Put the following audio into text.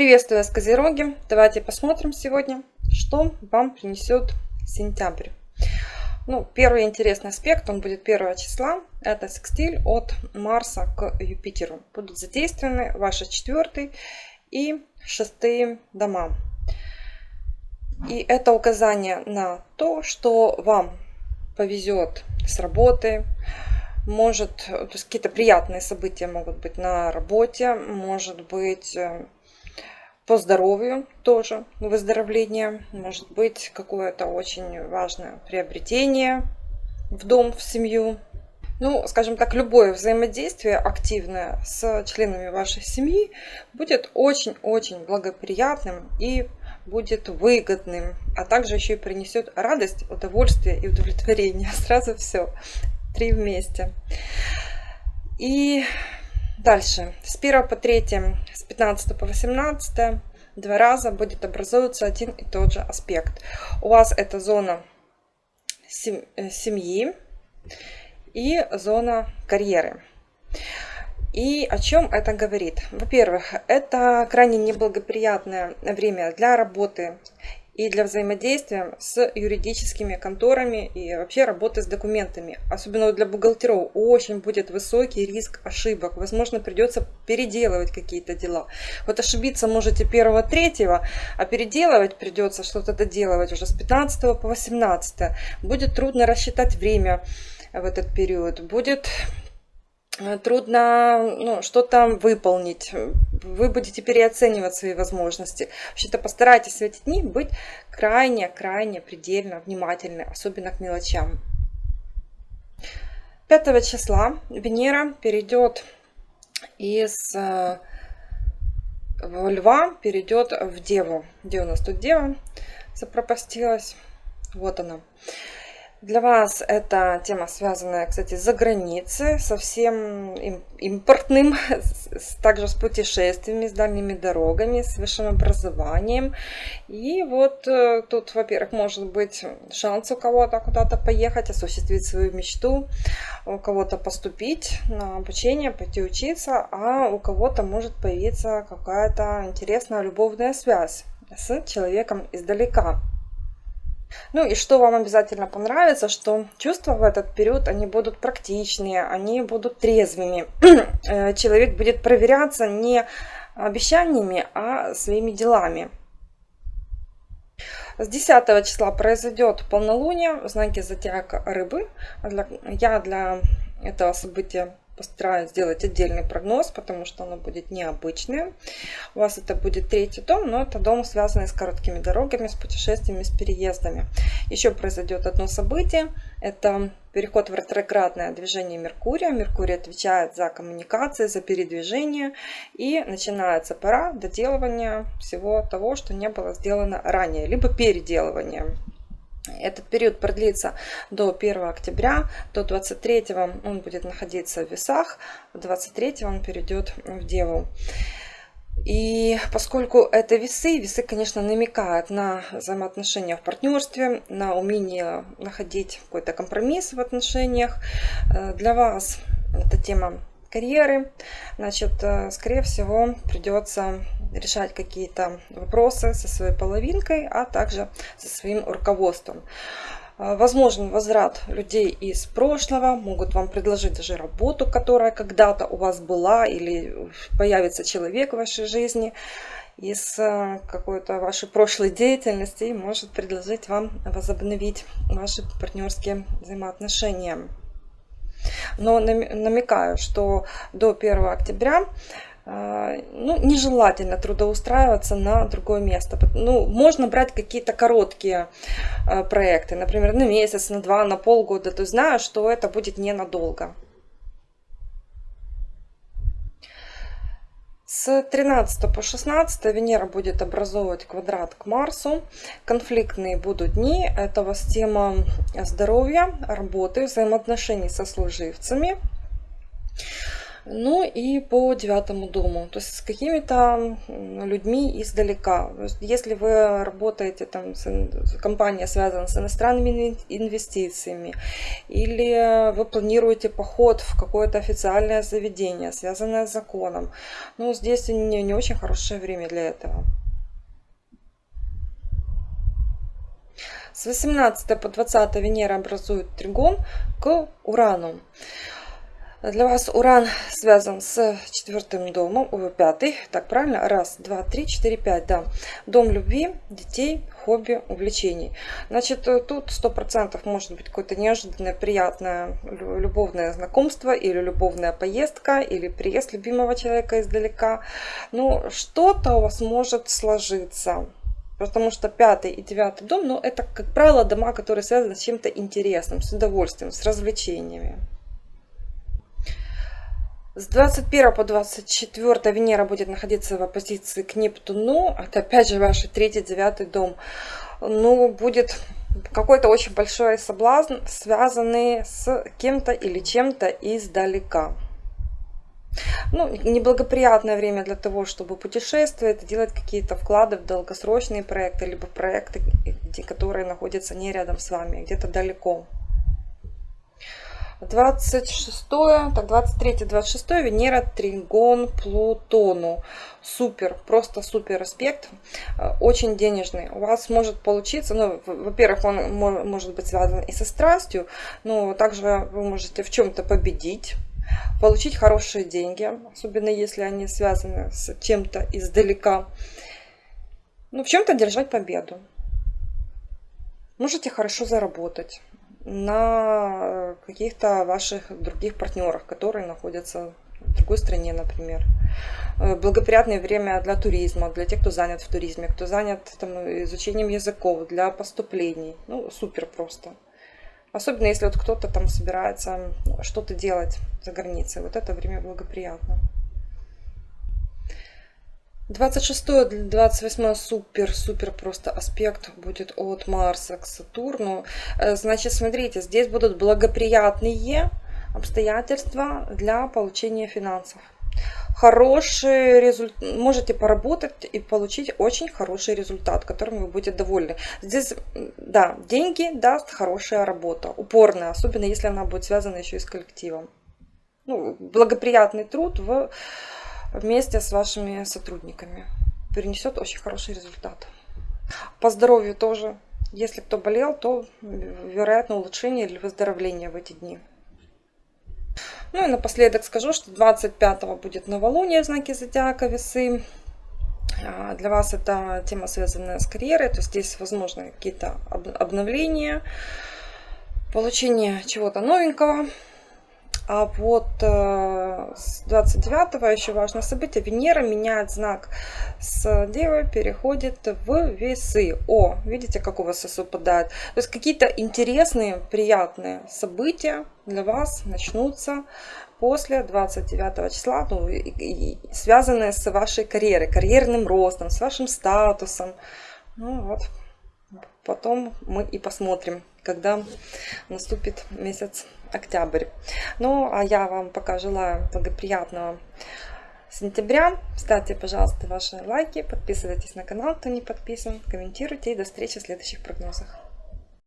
Приветствую вас, Козероги! Давайте посмотрим сегодня, что вам принесет сентябрь. Ну, первый интересный аспект, он будет 1 числа, это секстиль от Марса к Юпитеру. Будут задействованы ваши четвертый и шестые дома. И это указание на то, что вам повезет с работы, может, какие-то приятные события могут быть на работе, может быть э, по здоровью тоже выздоровление, может быть какое-то очень важное приобретение в дом, в семью. Ну, скажем так, любое взаимодействие активное с членами вашей семьи будет очень-очень благоприятным и будет выгодным, а также еще и принесет радость, удовольствие и удовлетворение. Сразу все, три вместе. И Дальше. С 1 по 3, с 15 по 18 два раза будет образовываться один и тот же аспект. У вас это зона э, семьи и зона карьеры. И о чем это говорит? Во-первых, это крайне неблагоприятное время для работы и для взаимодействия с юридическими конторами и вообще работы с документами. Особенно для бухгалтеров очень будет высокий риск ошибок. Возможно, придется переделывать какие-то дела. Вот ошибиться можете 1-3, а переделывать придется что-то доделывать уже с 15 по 18. Будет трудно рассчитать время в этот период. Будет трудно ну, что-то выполнить, вы будете переоценивать свои возможности. Вообще-то постарайтесь в эти дни быть крайне-крайне предельно внимательны, особенно к мелочам. 5 числа Венера перейдет из э, Льва, перейдет в Деву. Где у нас тут Дева запропастилась? Вот она. Для вас эта тема связанная, кстати, за границей, совсем импортным, также с путешествиями, с дальними дорогами, с высшим образованием. И вот э, тут, во-первых, может быть шанс у кого-то куда-то поехать, осуществить свою мечту, у кого-то поступить на обучение, пойти учиться, а у кого-то может появиться какая-то интересная любовная связь с человеком издалека. Ну и что вам обязательно понравится, что чувства в этот период, они будут практичные, они будут трезвыми. Э, человек будет проверяться не обещаниями, а своими делами. С 10 числа произойдет полнолуние в знаке зодиака рыбы. Я для этого события постараюсь сделать отдельный прогноз, потому что оно будет необычное. У вас это будет третий дом, но это дом, связанный с короткими дорогами, с путешествиями, с переездами. Еще произойдет одно событие. Это переход в ретроградное движение Меркурия. Меркурий отвечает за коммуникации, за передвижение. И начинается пора доделывания всего того, что не было сделано ранее, либо переделывания. Этот период продлится до 1 октября, до 23 он будет находиться в весах, 23 он перейдет в Деву. И поскольку это весы, весы, конечно, намекают на взаимоотношения в партнерстве, на умение находить какой-то компромисс в отношениях. Э, для вас эта тема карьеры, значит, э, скорее всего, придется решать какие-то вопросы со своей половинкой, а также со своим руководством. А, возможен возврат людей из прошлого, могут вам предложить даже работу, которая когда-то у вас была, или появится человек в вашей жизни из э, какой-то вашей прошлой деятельности и может предложить вам возобновить ваши партнерские взаимоотношения. Но намекаю, что до 1 октября а, ну, нежелательно трудоустраиваться на другое место. Ну, можно брать какие-то короткие а, проекты, например, на месяц, на два, на полгода, то зная, что это будет ненадолго. С 13 по 16 Венера будет образовывать квадрат к Марсу. Конфликтные будут дни. Это у вас тема здоровья, работы, взаимоотношений со служивцами. Ну и по девятому дому, то есть с какими-то людьми издалека. Если вы работаете, там, с, компания связана с иностранными инвестициями, или вы планируете поход в какое-то официальное заведение, связанное с законом, ну здесь не, не очень хорошее время для этого. С 18 по 20 Венера образует тригон к Урану. Для вас Уран связан с четвертым домом, ой, пятый, так правильно? Раз, два, три, четыре, пять, да. Дом любви, детей, хобби, увлечений. Значит, тут сто процентов может быть какое-то неожиданное, приятное любовное знакомство или любовная поездка, или приезд любимого человека издалека. Ну, что-то у вас может сложиться. Потому что пятый и девятый дом, ну, это, как правило, дома, которые связаны с чем-то интересным, с удовольствием, с развлечениями. С 21 по 24 Венера будет находиться в оппозиции к Нептуну. Это опять же ваш третий, девятый дом. Ну, будет какой-то очень большой соблазн, связанный с кем-то или чем-то издалека. Ну, неблагоприятное время для того, чтобы путешествовать, делать какие-то вклады в долгосрочные проекты, либо проекты, которые находятся не рядом с вами, а где-то далеко. 26, так 23, 26 Венера Тригон Плутону. Супер, просто супер аспект, э, очень денежный. У вас может получиться, ну, во-первых, он может быть связан и со страстью, но также вы можете в чем-то победить получить хорошие деньги, особенно если они связаны с чем-то издалека. Ну, в чем-то держать победу. Можете хорошо заработать на каких-то ваших других партнерах, которые находятся в другой стране, например. Э, благоприятное время для туризма, для тех, кто занят в туризме, кто занят там, изучением языков, для поступлений. Ну, супер просто. Особенно если вот кто-то там собирается что-то делать за границей. Вот это время благоприятно. 26-28 супер-супер просто аспект будет от Марса к Сатурну. Э, значит, смотрите, здесь будут благоприятные обстоятельства для получения финансов. Хороший результат, можете поработать и получить очень хороший результат, которым вы будете довольны. Здесь, да, деньги даст хорошая работа, упорная, особенно если она будет связана еще и с коллективом. Ну, благоприятный труд в вместе с вашими сотрудниками. Принесет очень хороший результат. По здоровью тоже. Если кто болел, то вероятно улучшение или выздоровление в эти дни. Ну и напоследок скажу, что 25 будет новолуние в знаке зодиака весы. А, для вас это тема, связанная с карьерой, то здесь возможны какие-то обновления, получение чего-то новенького. А вот э, с 29 еще важное событие. Венера меняет знак с Девы, переходит в весы. О, видите, как у вас совпадает. То есть какие-то интересные, приятные события для вас начнутся после 29 числа, ну, и, и, связанные с вашей карьерой, карьерным ростом, с вашим статусом. Ну вот, потом мы и посмотрим, когда наступит месяц октябрь. Ну, а я вам пока желаю благоприятного сентября. Ставьте, пожалуйста, ваши лайки, подписывайтесь на канал, кто не подписан, комментируйте и до встречи в следующих прогнозах.